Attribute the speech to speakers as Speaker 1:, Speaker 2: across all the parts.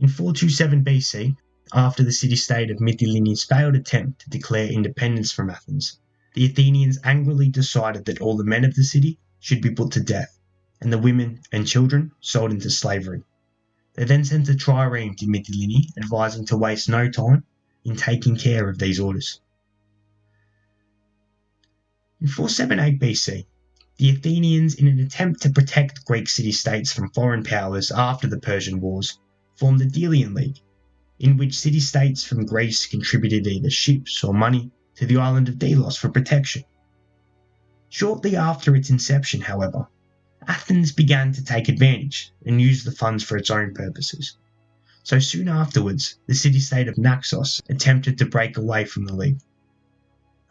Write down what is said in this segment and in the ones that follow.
Speaker 1: In 427 BC, after the city state of Mytilene's failed attempt to declare independence from Athens, the Athenians angrily decided that all the men of the city should be put to death, and the women and children sold into slavery. They then sent a trireme to Mytilene advising to waste no time in taking care of these orders. In 478 BC, the Athenians, in an attempt to protect Greek city states from foreign powers after the Persian Wars, formed the Delian League, in which city states from Greece contributed either ships or money to the island of Delos for protection. Shortly after its inception, however, Athens began to take advantage and use the funds for its own purposes. So soon afterwards, the city state of Naxos attempted to break away from the League.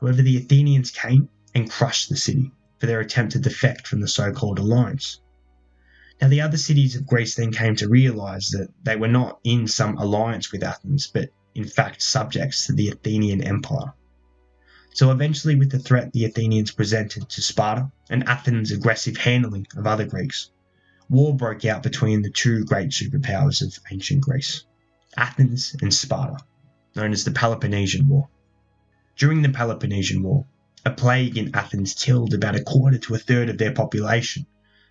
Speaker 1: However, the Athenians came and crushed the city for their attempt to defect from the so called alliance. Now, the other cities of Greece then came to realize that they were not in some alliance with Athens, but in fact subjects to the Athenian Empire. So eventually, with the threat the Athenians presented to Sparta and Athens' aggressive handling of other Greeks, war broke out between the two great superpowers of ancient Greece, Athens and Sparta, known as the Peloponnesian War. During the Peloponnesian War, a plague in Athens killed about a quarter to a third of their population,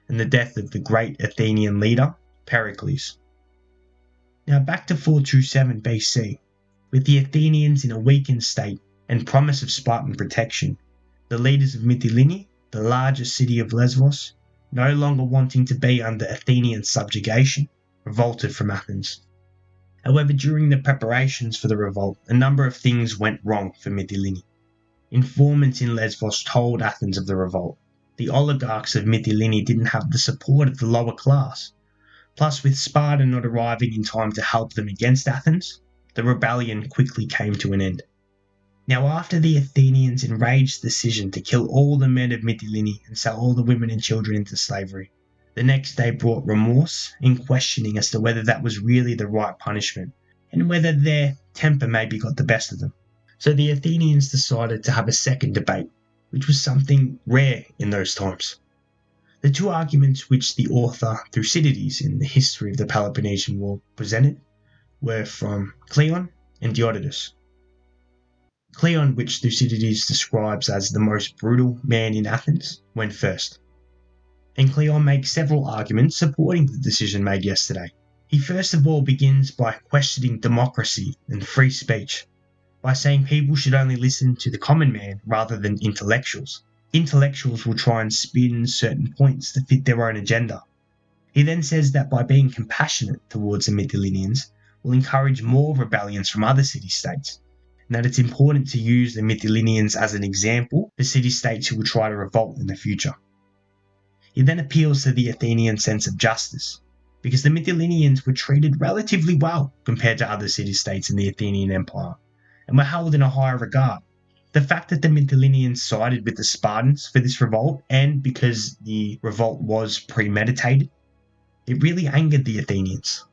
Speaker 1: and the death of the great Athenian leader, Pericles. Now back to 427 BC, with the Athenians in a weakened state and promise of Spartan protection, the leaders of Mytilene, the largest city of Lesbos, no longer wanting to be under Athenian subjugation, revolted from Athens. However, during the preparations for the revolt, a number of things went wrong for Mytilene. Informants in Lesbos told Athens of the revolt, the oligarchs of Mytilene didn't have the support of the lower class. Plus, with Sparta not arriving in time to help them against Athens, the rebellion quickly came to an end. Now, after the Athenians' enraged decision to kill all the men of Mytilene and sell all the women and children into slavery, the next day brought remorse in questioning as to whether that was really the right punishment, and whether their temper maybe got the best of them. So the Athenians decided to have a second debate which was something rare in those times. The two arguments which the author Thucydides in the history of the Peloponnesian War presented were from Cleon and Diodotus. Cleon, which Thucydides describes as the most brutal man in Athens, went first. And Cleon makes several arguments supporting the decision made yesterday. He first of all begins by questioning democracy and free speech by saying people should only listen to the common man rather than intellectuals. Intellectuals will try and spin certain points to fit their own agenda. He then says that by being compassionate towards the Mytileneans will encourage more rebellions from other city states, and that it's important to use the Mytileneans as an example for city states who will try to revolt in the future. He then appeals to the Athenian sense of justice, because the Mytileneans were treated relatively well compared to other city states in the Athenian Empire, and were held in a higher regard. The fact that the Mytileneans sided with the Spartans for this revolt, and because the revolt was premeditated, it really angered the Athenians.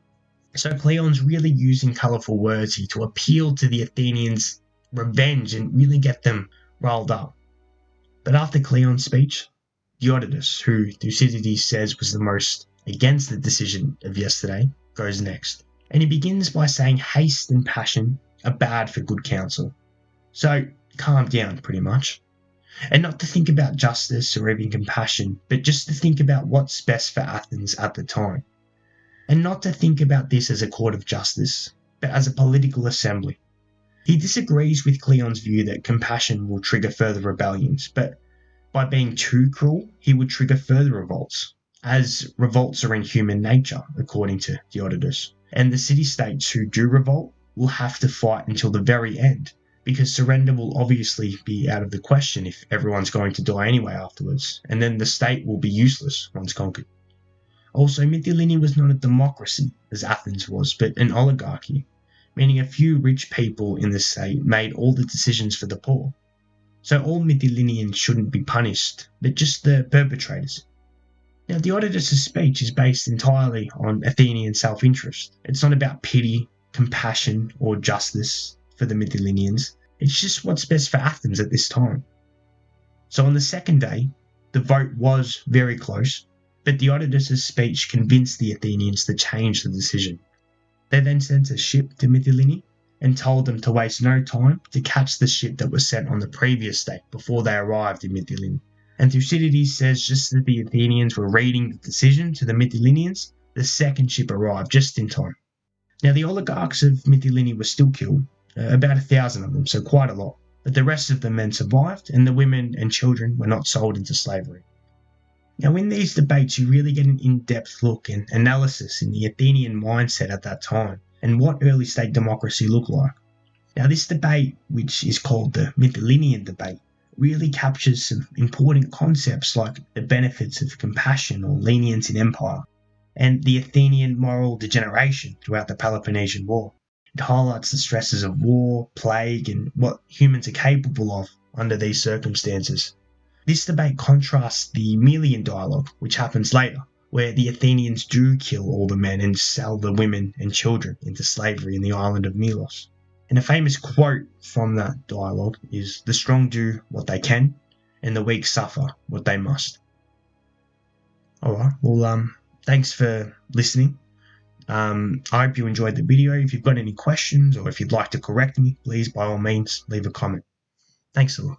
Speaker 1: So Cleon's really using colourful words here to appeal to the Athenians' revenge and really get them riled up. But after Cleon's speech, Diodotus, who Thucydides says was the most against the decision of yesterday, goes next. And he begins by saying haste and passion are bad for good counsel. So calm down, pretty much. And not to think about justice or even compassion, but just to think about what's best for Athens at the time. And not to think about this as a court of justice, but as a political assembly. He disagrees with Cleon's view that compassion will trigger further rebellions, but by being too cruel, he would trigger further revolts, as revolts are in human nature, according to Diodotus. And the city states who do revolt will have to fight until the very end, because surrender will obviously be out of the question if everyone's going to die anyway afterwards, and then the state will be useless once conquered. Also, Mytilene was not a democracy, as Athens was, but an oligarchy, meaning a few rich people in the state made all the decisions for the poor. So all Mytileneans shouldn't be punished, but just the perpetrators. Now, Diodotus' speech is based entirely on Athenian self interest. It's not about pity compassion or justice for the Mytileneans. It's just what's best for Athens at this time. So on the second day, the vote was very close, but Diodotus' speech convinced the Athenians to change the decision. They then sent a ship to Mytilene and told them to waste no time to catch the ship that was sent on the previous day before they arrived in Mytilene. And Thucydides says just as the Athenians were reading the decision to the Mytileneans, the second ship arrived just in time. Now the oligarchs of Mytilene were still killed, uh, about a thousand of them, so quite a lot, but the rest of the men survived, and the women and children were not sold into slavery. Now, in these debates, you really get an in depth look and analysis in the Athenian mindset at that time and what early state democracy looked like. Now, this debate, which is called the Mytilenean debate, really captures some important concepts like the benefits of compassion or lenience in empire and the Athenian moral degeneration throughout the Peloponnesian War. It highlights the stresses of war, plague, and what humans are capable of under these circumstances. This debate contrasts the Melian dialogue, which happens later, where the Athenians do kill all the men and sell the women and children into slavery in the island of Melos. And a famous quote from that dialogue is The strong do what they can, and the weak suffer what they must. Alright, well, um, thanks for listening. Um, I hope you enjoyed the video. If you've got any questions or if you'd like to correct me, please by all means leave a comment. Thanks a lot.